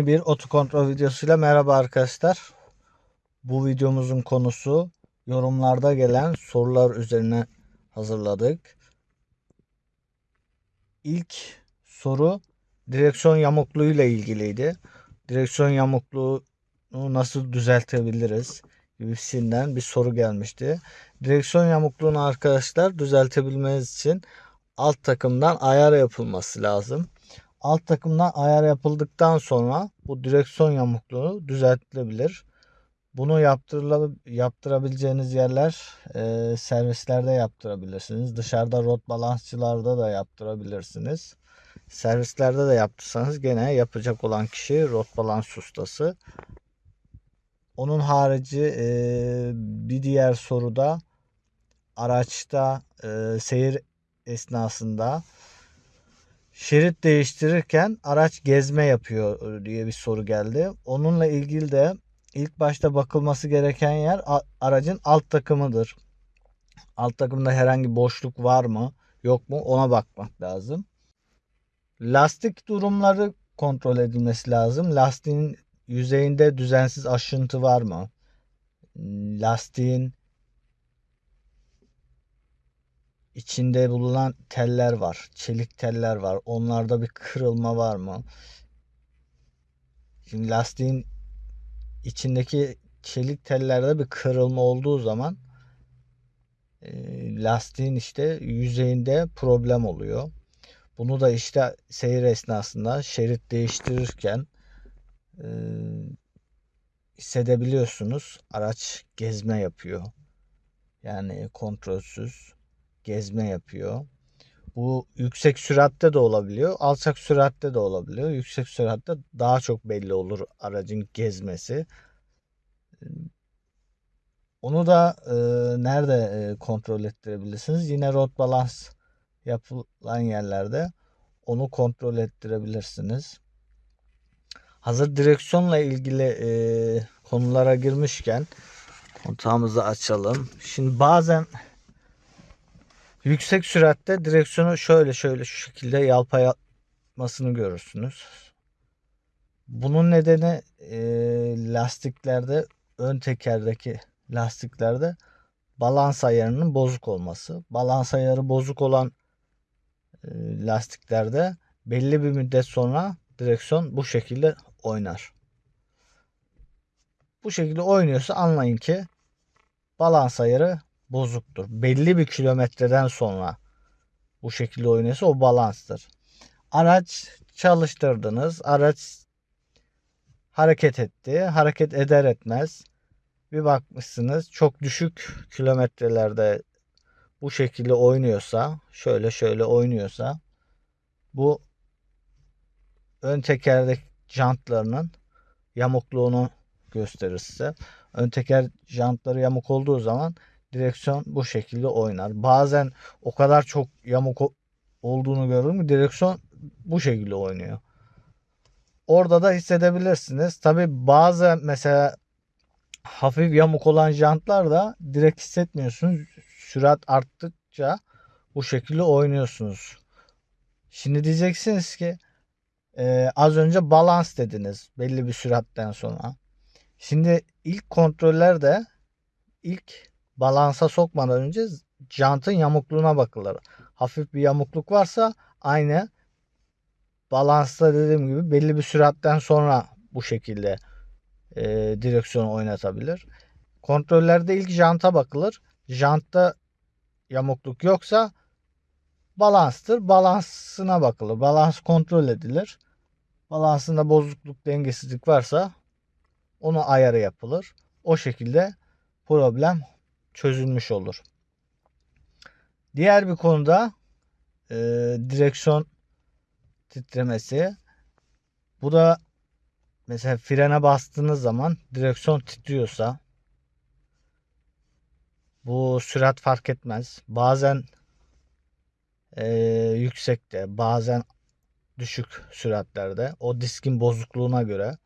Yeni bir otokontrol videosuyla merhaba arkadaşlar. Bu videomuzun konusu yorumlarda gelen sorular üzerine hazırladık. İlk soru direksiyon yamukluğu ile ilgiliydi. Direksiyon yamukluğunu nasıl düzeltebiliriz gibisinden bir soru gelmişti. Direksiyon yamukluğunu arkadaşlar düzeltebilmeniz için alt takımdan ayar yapılması lazım alt takımdan ayar yapıldıktan sonra bu direksiyon yamukluğu düzeltilebilir. Bunu yaptırabileceğiniz yerler e, servislerde yaptırabilirsiniz. Dışarıda rot balansçılarda da yaptırabilirsiniz. Servislerde de yaptırsanız gene yapacak olan kişi rot balans ustası. Onun harici e, bir diğer soruda araçta e, seyir esnasında şerit değiştirirken araç gezme yapıyor diye bir soru geldi. Onunla ilgili de ilk başta bakılması gereken yer aracın alt takımıdır. Alt takımda herhangi boşluk var mı yok mu ona bakmak lazım. Lastik durumları kontrol edilmesi lazım. Lastiğin yüzeyinde düzensiz aşıntı var mı? Lastiğin içinde bulunan teller var. Çelik teller var. Onlarda bir kırılma var mı? Şimdi lastiğin içindeki çelik tellerde bir kırılma olduğu zaman e, lastiğin işte yüzeyinde problem oluyor. Bunu da işte seyir esnasında şerit değiştirirken e, hissedebiliyorsunuz. Araç gezme yapıyor. Yani kontrolsüz gezme yapıyor. Bu yüksek süratte de olabiliyor. Alçak süratte de olabiliyor. Yüksek süratte daha çok belli olur aracın gezmesi. Onu da e, nerede e, kontrol ettirebilirsiniz? Yine road balance yapılan yerlerde onu kontrol ettirebilirsiniz. Hazır direksiyonla ilgili e, konulara girmişken kontağımızı açalım. Şimdi bazen Yüksek süratte direksiyonu şöyle şöyle şu şekilde yalpayatmasını görürsünüz. Bunun nedeni e, lastiklerde ön tekerdeki lastiklerde balans ayarının bozuk olması. Balans ayarı bozuk olan e, lastiklerde belli bir müddet sonra direksiyon bu şekilde oynar. Bu şekilde oynuyorsa anlayın ki balans ayarı bozuktur. Belli bir kilometreden sonra bu şekilde oynuyorsa o balanstır. Araç çalıştırdınız. Araç hareket etti. Hareket eder etmez bir bakmışsınız çok düşük kilometrelerde bu şekilde oynuyorsa şöyle şöyle oynuyorsa bu ön tekerdeki jantlarının yamukluğunu gösterir size. Ön teker jantları yamuk olduğu zaman direksiyon bu şekilde oynar. Bazen o kadar çok yamuk olduğunu gördüm ki direksiyon bu şekilde oynuyor. Orada da hissedebilirsiniz. Tabi bazı mesela hafif yamuk olan jantlar da direkt hissetmiyorsunuz. Sürat arttıkça bu şekilde oynuyorsunuz. Şimdi diyeceksiniz ki e, az önce balans dediniz belli bir süratten sonra. Şimdi ilk kontrollerde ilk balansa sokmadan önce jantın yamukluğuna bakılır. Hafif bir yamukluk varsa aynı balansta dediğim gibi belli bir süratten sonra bu şekilde e, direksiyonu oynatabilir. Kontrollerde ilk janta bakılır. Jantta yamukluk yoksa balanstır. Balansına bakılır. Balans kontrol edilir. Balansında bozukluk, dengesizlik varsa onu ayarı yapılır. O şekilde problem çözülmüş olur. Diğer bir konuda e, direksiyon titremesi. Bu da mesela frene bastığınız zaman direksiyon titriyorsa bu sürat fark etmez. Bazen e, yüksekte bazen düşük süratlerde o diskin bozukluğuna göre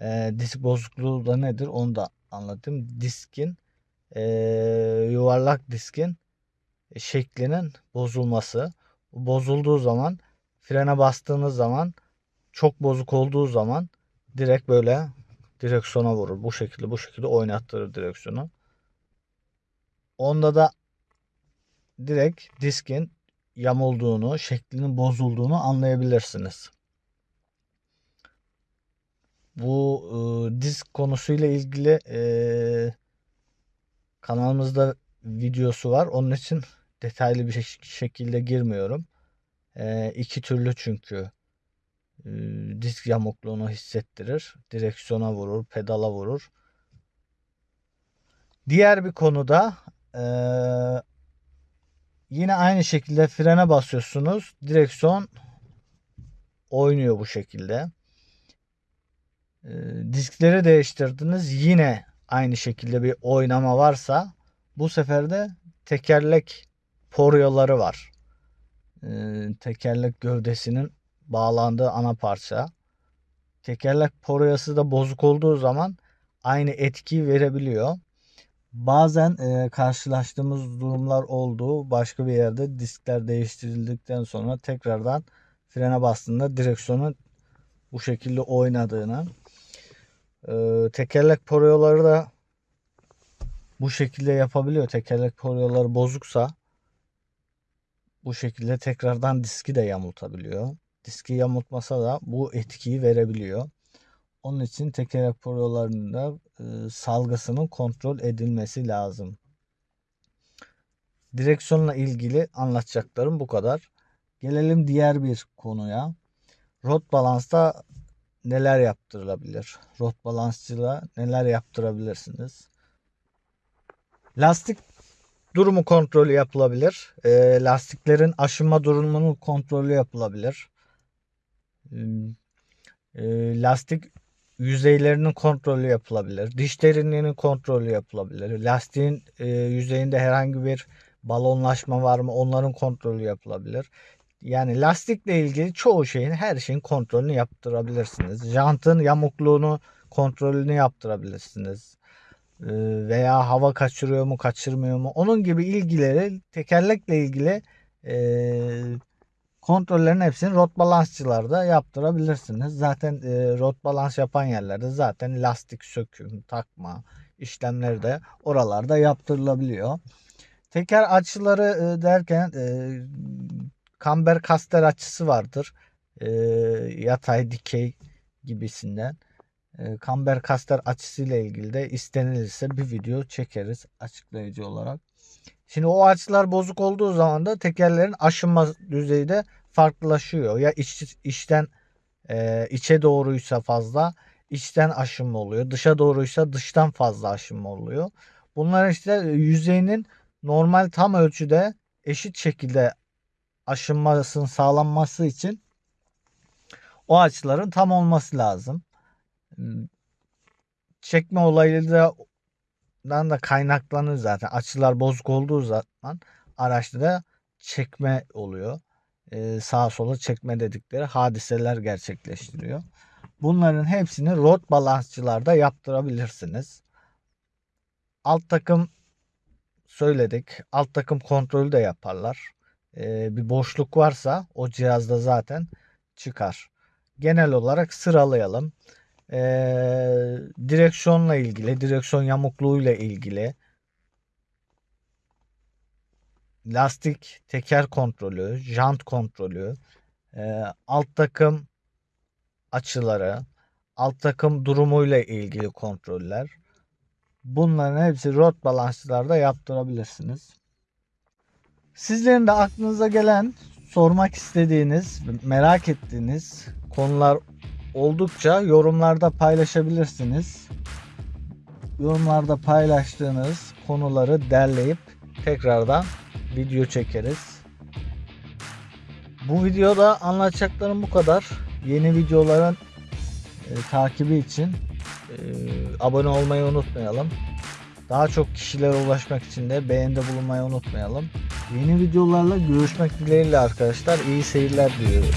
e, disk bozukluğu da nedir onu da anlatayım. Diskin e, yuvarlak diskin şeklinin bozulması. Bozulduğu zaman frene bastığınız zaman çok bozuk olduğu zaman direkt böyle direksiyona vurur. Bu şekilde bu şekilde oynattırır direksiyonu. Onda da direkt diskin yamulduğunu, şeklinin bozulduğunu anlayabilirsiniz. Bu e, disk konusuyla ilgili e, kanalımızda videosu var. Onun için detaylı bir şek- şekilde girmiyorum. E, iki türlü çünkü e, disk yamukluğunu hissettirir. Direksiyona vurur, pedala vurur. Diğer bir konuda e, yine aynı şekilde frene basıyorsunuz. Direksiyon oynuyor bu şekilde. E, diskleri değiştirdiniz. Yine aynı şekilde bir oynama varsa bu sefer de tekerlek poryoları var. E, tekerlek gövdesinin bağlandığı ana parça. Tekerlek poroyası da bozuk olduğu zaman aynı etkiyi verebiliyor. Bazen e, karşılaştığımız durumlar oldu. Başka bir yerde diskler değiştirildikten sonra tekrardan frene bastığında direksiyonun bu şekilde oynadığını. E, tekerlek poroyaları da bu şekilde yapabiliyor. Tekerlek poryoları bozuksa bu şekilde tekrardan diski de yamultabiliyor. Diski yamultmasa da bu etkiyi verebiliyor. Onun için tekerlek poryolarında e, salgısının kontrol edilmesi lazım. Direksiyonla ilgili anlatacaklarım bu kadar. Gelelim diğer bir konuya. Rot balansta neler yaptırılabilir? Rot balansçıyla neler yaptırabilirsiniz? Lastik durumu kontrolü yapılabilir. E, lastiklerin aşınma durumunun kontrolü yapılabilir. E, lastik yüzeylerinin kontrolü yapılabilir. Diş derinliğinin kontrolü yapılabilir. Lastiğin e, yüzeyinde herhangi bir balonlaşma var mı onların kontrolü yapılabilir. Yani lastikle ilgili çoğu şeyin her şeyin kontrolünü yaptırabilirsiniz. Jantın yamukluğunu kontrolünü yaptırabilirsiniz. E, veya hava kaçırıyor mu kaçırmıyor mu onun gibi ilgileri tekerlekle ilgili e, kontrollerin hepsini rot balansçılarda yaptırabilirsiniz. Zaten e, rot balans yapan yerlerde zaten lastik söküm, takma işlemleri de oralarda yaptırılabiliyor. Teker açıları e, derken e, kamber kaster açısı vardır. E, yatay dikey gibisinden. E, kamber kaster açısıyla ilgili de istenilirse bir video çekeriz açıklayıcı olarak. Şimdi o açılar bozuk olduğu zaman da tekerlerin aşınma düzeyi de farklılaşıyor. Ya iç, içten e, içe doğruysa fazla içten aşınma oluyor. Dışa doğruysa dıştan fazla aşınma oluyor. Bunlar işte yüzeyinin normal tam ölçüde eşit şekilde aşınmasının sağlanması için o açıların tam olması lazım. Çekme olayı da dan da kaynaklanır zaten. Açılar bozuk olduğu zaman araçta da çekme oluyor. Ee, sağa sola çekme dedikleri hadiseler gerçekleştiriyor. Bunların hepsini rot balansçılarda yaptırabilirsiniz. Alt takım söyledik. Alt takım kontrolü de yaparlar. Ee, bir boşluk varsa o cihazda zaten çıkar. Genel olarak sıralayalım e, direksiyonla ilgili, direksiyon yamukluğuyla ilgili, lastik teker kontrolü, jant kontrolü, e, alt takım açıları, alt takım durumuyla ilgili kontroller. Bunların hepsi rot balansçılarda yaptırabilirsiniz. Sizlerin de aklınıza gelen, sormak istediğiniz, merak ettiğiniz konular oldukça yorumlarda paylaşabilirsiniz. Yorumlarda paylaştığınız konuları derleyip tekrardan video çekeriz. Bu videoda anlatacaklarım bu kadar. Yeni videoların e, takibi için e, abone olmayı unutmayalım. Daha çok kişilere ulaşmak için de beğenide bulunmayı unutmayalım. Yeni videolarla görüşmek dileğiyle arkadaşlar. İyi seyirler diliyoruz.